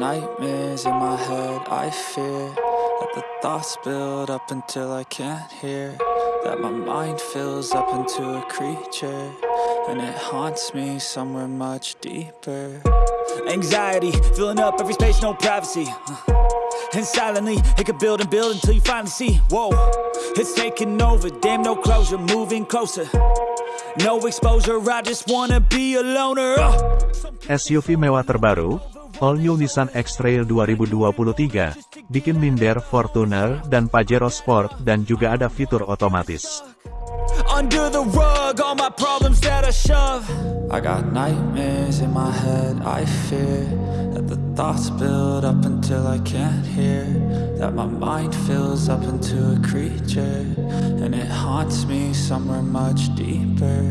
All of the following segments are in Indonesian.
nightmares in my head, I fear That the thoughts build up until I can't hear. That my mind fills up into a creature And it haunts me somewhere much deeper. Anxiety, filling up every space, no privacy. Uh, And silently, it could build and build until you finally see. Whoa, it's taking over, damn no closure, moving closer. No exposure, I just wanna be a loner. Uh. SUV mewah terbaru, All New Nissan X-Trail 2023, bikin minder Fortuner dan Pajero Sport dan juga ada fitur otomatis. Under the rug, all my problems that I shove I got nightmares in my head, I fear That the thoughts build up until I can't hear That my mind fills up into a creature And it haunts me somewhere much deeper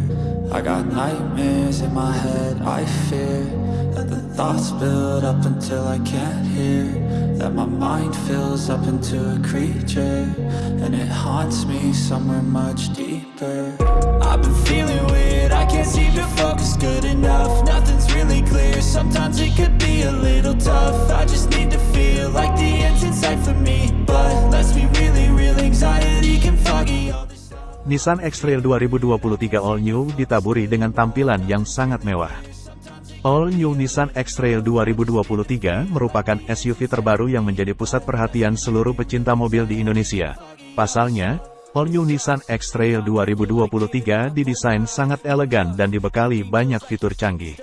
I got nightmares in my head, I fear That the thoughts build up until I can't hear. That my mind fills up into a creature And it haunts me somewhere much deeper. I've been feeling weird, I can't seem to focus good enough. Nothing's really clear, sometimes it could be a little tough. I just need to feel like the end's for me. But let's be really real, anxiety can foggy Nissan X-Trail 2023 All New ditaburi dengan tampilan yang sangat mewah. All New Nissan X-Trail 2023 merupakan SUV terbaru yang menjadi pusat perhatian seluruh pecinta mobil di Indonesia. Pasalnya, All New Nissan X-Trail 2023 didesain sangat elegan dan dibekali banyak fitur canggih.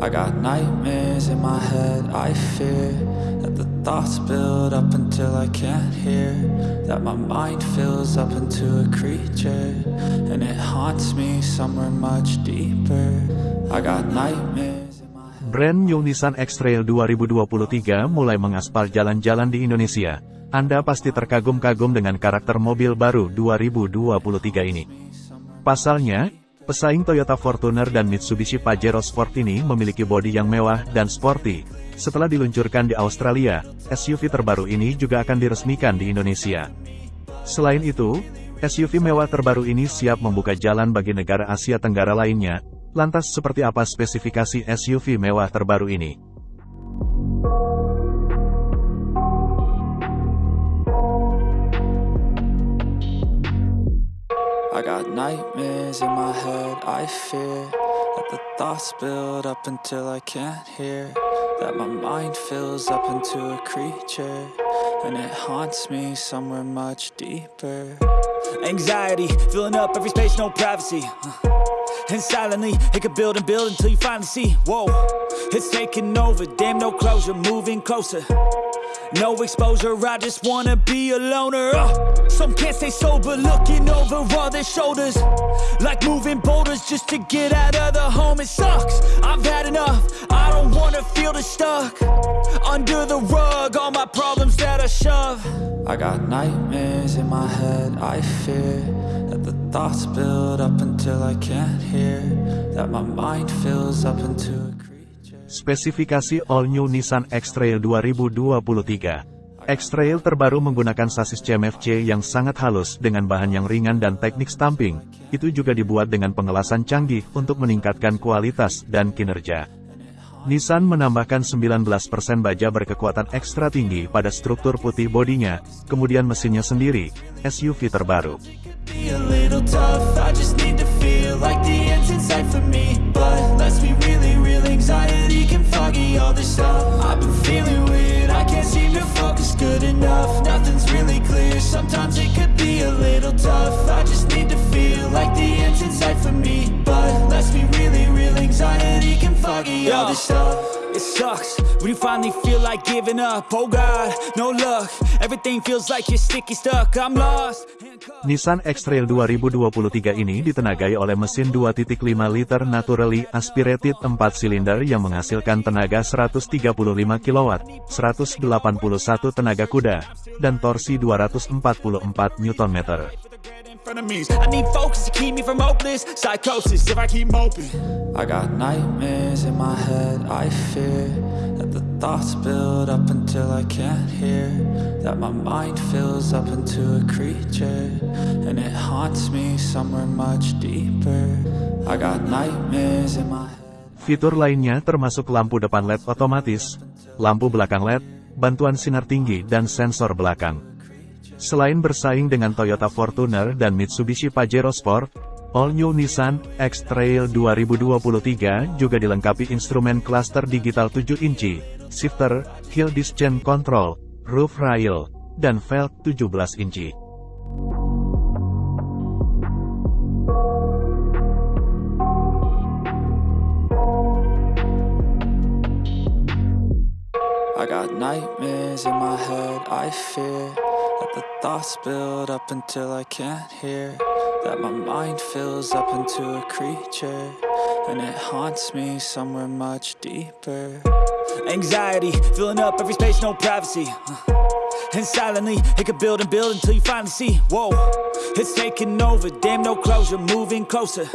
I got nightmares in my head, I fear That the thoughts build up until I can't hear That my mind fills up into a creature And it haunts me somewhere much deeper I got nightmares Brand new Nissan X-Trail 2023 mulai mengaspal jalan-jalan di Indonesia. Anda pasti terkagum-kagum dengan karakter mobil baru 2023 ini. Pasalnya, pesaing Toyota Fortuner dan Mitsubishi Pajero Sport ini memiliki bodi yang mewah dan sporty. Setelah diluncurkan di Australia, SUV terbaru ini juga akan diresmikan di Indonesia. Selain itu, SUV mewah terbaru ini siap membuka jalan bagi negara Asia Tenggara lainnya. Lantas seperti apa spesifikasi SUV mewah terbaru ini? I got nightmares in my head, I fear That the thoughts build up until I can't hear. That my mind fills up into a creature And it haunts me somewhere much deeper. Anxiety, filling up every space, no privacy. And silently, it could build and build until you finally see. Whoa, it's taking over, damn no closure, moving closer. No exposure, I just wanna be a loner. Uh, some can't stay sober, looking over all their shoulders. Like moving boulders just to get out of the home, it sucks. I've had enough, I don't wanna feel the stuck. Under the rug, all my problems that I shove. I got nightmares in my head, I fear That the thoughts build up until I can't hear That my mind fills up into a Spesifikasi All New Nissan X-Trail 2023. X-Trail terbaru menggunakan sasis CMFC yang sangat halus dengan bahan yang ringan dan teknik stamping. Itu juga dibuat dengan pengelasan canggih untuk meningkatkan kualitas dan kinerja. Nissan menambahkan 19% baja berkekuatan ekstra tinggi pada struktur putih bodinya, kemudian mesinnya sendiri, SUV terbaru. Foggy all this stuff I've been feeling weird. I can't seem to focus good enough. Nothing's really clear sucks when you finally feel like giving up. Oh God, no luck. Everything feels like you're sticky stuck. I'm lost. Nissan X-Trail 2023 ini ditenagai oleh mesin 2.5 liter naturally aspirated 4 silinder yang menghasilkan tenaga 135 kW, 181 tenaga kuda, dan torsi 244 Nm. In frenemies. I need focus to keep me from hopeless Psychosis. If I keep moping I got nightmares in my head, I fear That the thoughts build up until I can't hear. That my mind fills up into a creature And it haunts me somewhere much deeper. I got nightmares in my head. Fitur lainnya termasuk lampu depan LED otomatis, lampu belakang LED, bantuan sinar tinggi dan sensor belakang. Selain bersaing dengan Toyota Fortuner dan Mitsubishi Pajero Sport, All New Nissan X-Trail 2023 juga dilengkapi instrumen cluster digital 7 inci, shifter, hill descent control, roof rail, dan velg 17 inci. I got nightmares in my head, I fear That the thoughts build up until I can't hear. That my mind fills up into a creature And it haunts me somewhere much deeper. Anxiety, filling up every space, no privacy. Uh. And silently, it could build and build until you finally see. Whoa, it's taking over, damn no closure, moving closer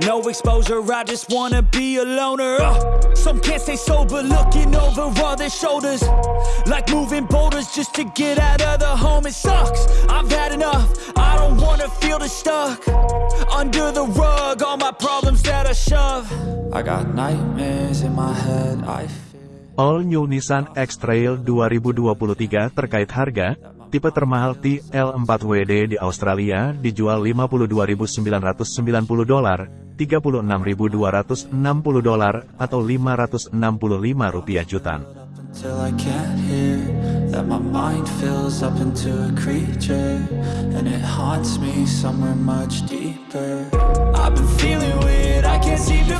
No exposure, I just wanna be a loner. Uh, Some can't stay sober, looking over all their shoulders. Like moving boulders just to get out of the home It sucks, I've had enough, I don't wanna feel the stuck. Under the rug, all my problems that I shove. I got nightmares in my head, I All New Nissan X-Trail 2023 terkait harga, tipe termahal TL4WD di Australia dijual 52.990 dolar, 36.260 dolar atau 565 rupiah juta. Till I can't hear That my mind fills up into a creature And it haunts me somewhere much deeper I've been feeling weird, I can't seem to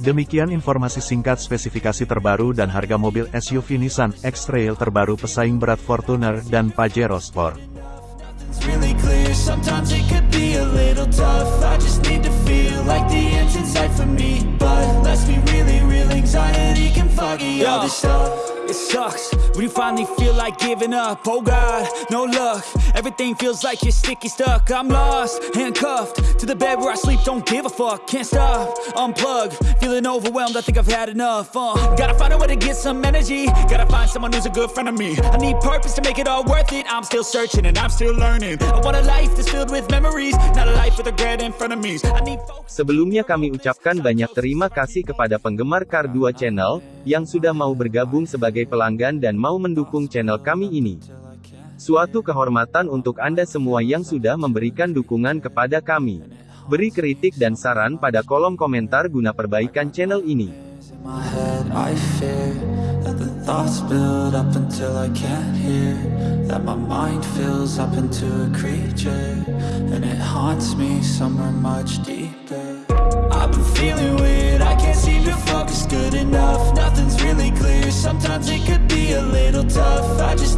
Demikian informasi singkat spesifikasi terbaru dan harga mobil SUV Nissan X-Trail terbaru pesaing berat Fortuner dan Pajero Sport. It sucks. When you finally feel like giving up Oh God, no luck, everything feels like you're sticky stuck. I'm lost, handcuffed to the bed where I sleep. Don't give a fuck, can't stop, unplug Feeling overwhelmed, I think I've had enough uh, Gotta find a way to get some energy. Gotta find someone who's a good friend of me. I need purpose to make it all worth it. I'm still searching and I'm still learning. I want a life that's filled with memories Not a life with regret in front of me. Sebelumnya kami ucapkan banyak terima kasih kepada penggemar Kar 2 Channel, yang sudah mau bergabung sebagai pelanggan dan mau mendukung channel kami ini. Suatu kehormatan untuk Anda semua yang sudah memberikan dukungan kepada kami. Beri kritik dan saran pada kolom komentar guna perbaikan channel ini. Can't seem to focus good enough. Nothing's really clear, sometimes it could be a little tough. I just